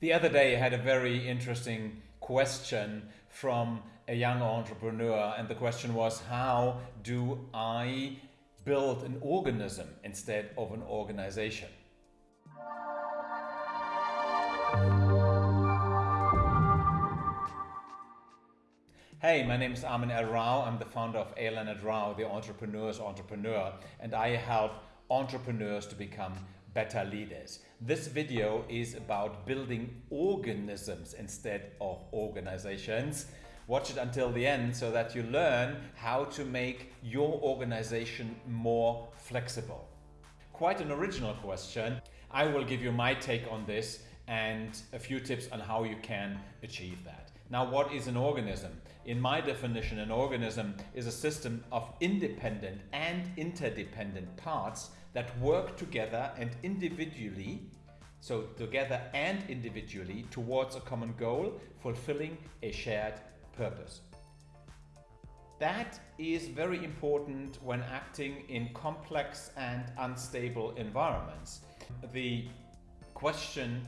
The other day I had a very interesting question from a young entrepreneur and the question was how do I build an organism instead of an organization? Hey, my name is Armin El Rao. I'm the founder of A. Leonard Rao, the entrepreneur's entrepreneur, and I help entrepreneurs to become better leaders. This video is about building organisms instead of organizations. Watch it until the end so that you learn how to make your organization more flexible. Quite an original question. I will give you my take on this and a few tips on how you can achieve that. Now, what is an organism? In my definition, an organism is a system of independent and interdependent parts that work together and individually, so together and individually, towards a common goal, fulfilling a shared purpose. That is very important when acting in complex and unstable environments. The question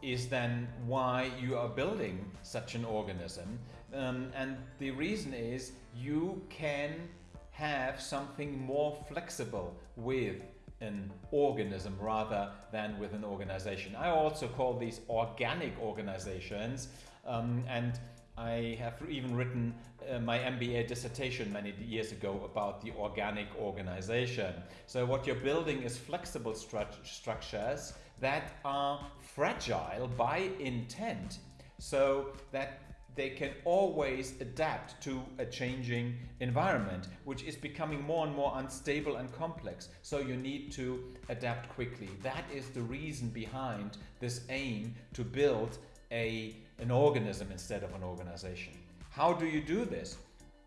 is then why you are building such an organism. Um, and the reason is you can have something more flexible with an organism rather than with an organization. I also call these organic organizations um, and I have even written uh, my MBA dissertation many years ago about the organic organization. So what you're building is flexible stru structures that are fragile by intent so that they can always adapt to a changing environment, which is becoming more and more unstable and complex. So you need to adapt quickly. That is the reason behind this aim to build a, an organism instead of an organization. How do you do this?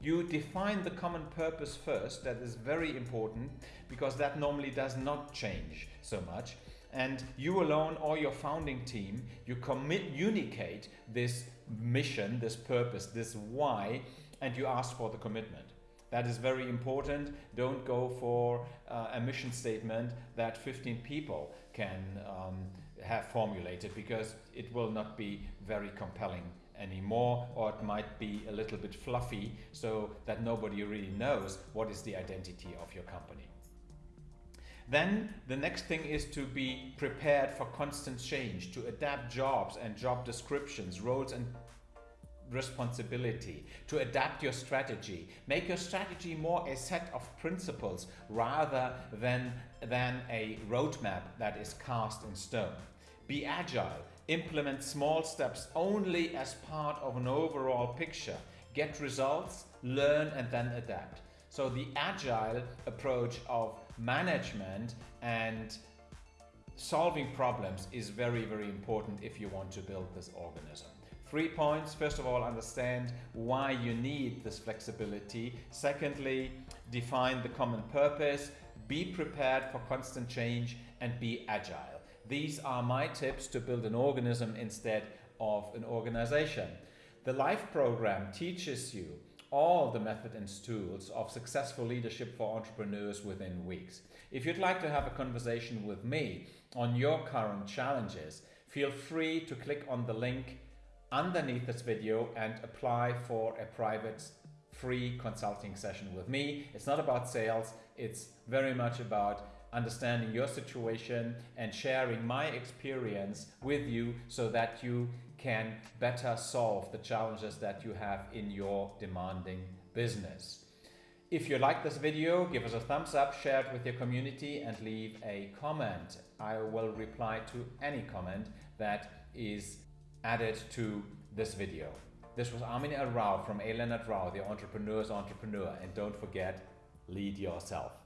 You define the common purpose first, that is very important because that normally does not change so much. And you alone or your founding team, you communicate this mission, this purpose, this why, and you ask for the commitment. That is very important. Don't go for uh, a mission statement that 15 people can um, have formulated because it will not be very compelling anymore or it might be a little bit fluffy so that nobody really knows what is the identity of your company. Then the next thing is to be prepared for constant change, to adapt jobs and job descriptions, roles and responsibility to adapt your strategy. Make your strategy more a set of principles rather than, than a roadmap that is cast in stone. Be agile. Implement small steps only as part of an overall picture. Get results, learn and then adapt. So the agile approach of management and solving problems is very, very important if you want to build this organism. Three points. First of all, understand why you need this flexibility. Secondly, define the common purpose. Be prepared for constant change and be agile. These are my tips to build an organism instead of an organization. The LIFE program teaches you all the methods and tools of successful leadership for entrepreneurs within weeks. If you'd like to have a conversation with me on your current challenges, feel free to click on the link underneath this video and apply for a private free consulting session with me. It's not about sales, it's very much about understanding your situation and sharing my experience with you so that you can better solve the challenges that you have in your demanding business. If you like this video, give us a thumbs up, share it with your community and leave a comment. I will reply to any comment that is added to this video. This was Armin El Rao from A. Leonard Rao, the entrepreneur's entrepreneur. And don't forget, lead yourself.